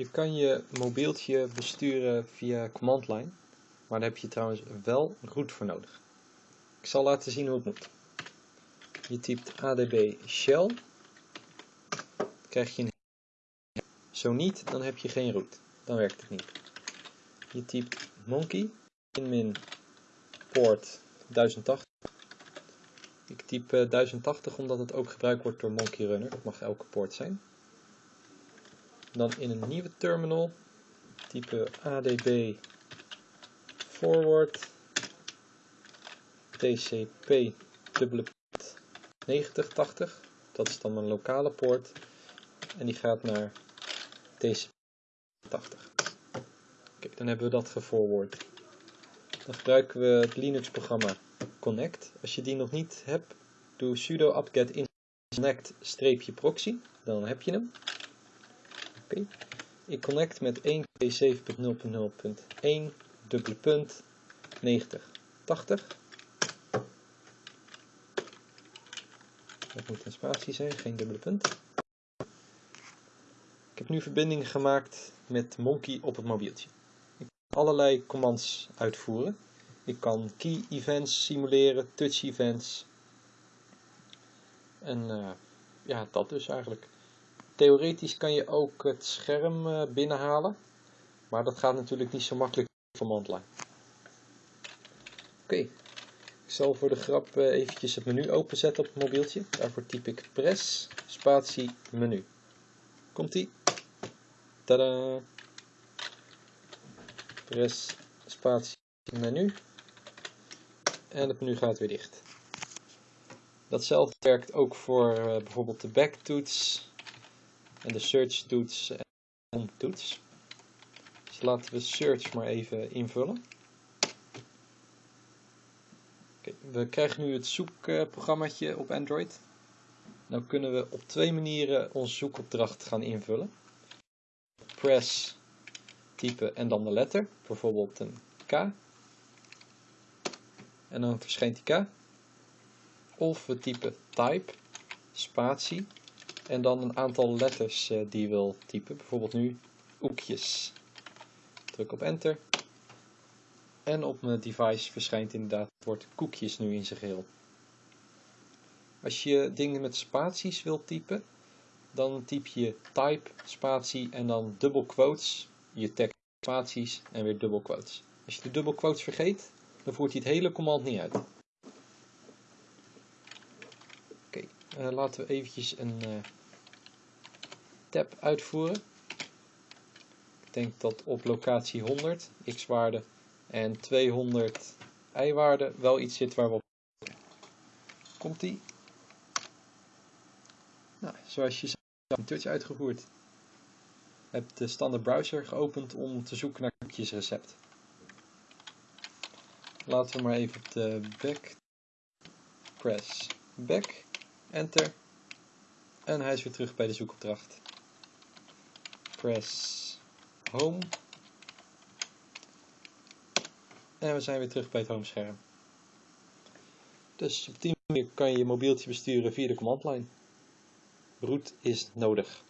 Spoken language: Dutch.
Je kan je mobieltje besturen via command line, maar daar heb je trouwens wel root voor nodig. Ik zal laten zien hoe het moet. Je typt adb shell, krijg je een zo niet, dan heb je geen root. Dan werkt het niet. Je typt monkey, in min port 1080. Ik typ 1080 omdat het ook gebruikt wordt door Monkey Runner. Dat mag elke poort zijn. Dan in een nieuwe terminal typen adb forward tcp dubbele 9080. Dat is dan mijn lokale poort. En die gaat naar tcp 80. Kijk, dan hebben we dat geforward. Dan gebruiken we het Linux programma Connect. Als je die nog niet hebt, doe sudo apt-get connect-proxy. Dan heb je hem. Ik connect met 1.7.0.0.1 dubbele punt 90 80. Dat moet een spatie zijn, geen dubbele punt. Ik heb nu verbinding gemaakt met Monkey op het mobieltje. Ik kan allerlei commands uitvoeren. Ik kan key events simuleren, touch events. En uh, ja, dat dus eigenlijk. Theoretisch kan je ook het scherm uh, binnenhalen. Maar dat gaat natuurlijk niet zo makkelijk van command Oké, ik zal voor de grap uh, eventjes het menu openzetten op het mobieltje. Daarvoor typ ik press, spatie, menu. Komt ie. Tada! Press, spatie, menu en het menu gaat weer dicht. Datzelfde werkt ook voor uh, bijvoorbeeld de backtoets en de search toets en toets. Dus laten we search maar even invullen. We krijgen nu het zoekprogrammaatje op Android. Nou kunnen we op twee manieren onze zoekopdracht gaan invullen. Press, typen en dan de letter, bijvoorbeeld een K en dan verschijnt die K. Of we typen type, spatie en dan een aantal letters uh, die je wil typen. Bijvoorbeeld nu oekjes. Druk op enter. En op mijn device verschijnt inderdaad het woord koekjes nu in zijn geheel. Als je dingen met spaties wilt typen, dan typ je type, spatie en dan dubbel quotes, je tekst spaties en weer dubbel quotes. Als je de dubbel quotes vergeet, dan voert hij het hele command niet uit. Oké, uh, laten we eventjes een uh, tab uitvoeren. Ik denk dat op locatie 100 x-waarde en 200 y-waarde wel iets zit waar we op Komt die? Nou, zoals je ziet, een touch uitgevoerd. Heb de standaard browser geopend om te zoeken naar koekjesrecept. Laten we maar even op de back. Press back. Enter. En hij is weer terug bij de zoekopdracht. Press home. En we zijn weer terug bij het homescherm. Dus op die manier kan je je mobieltje besturen via de command line. Root is nodig.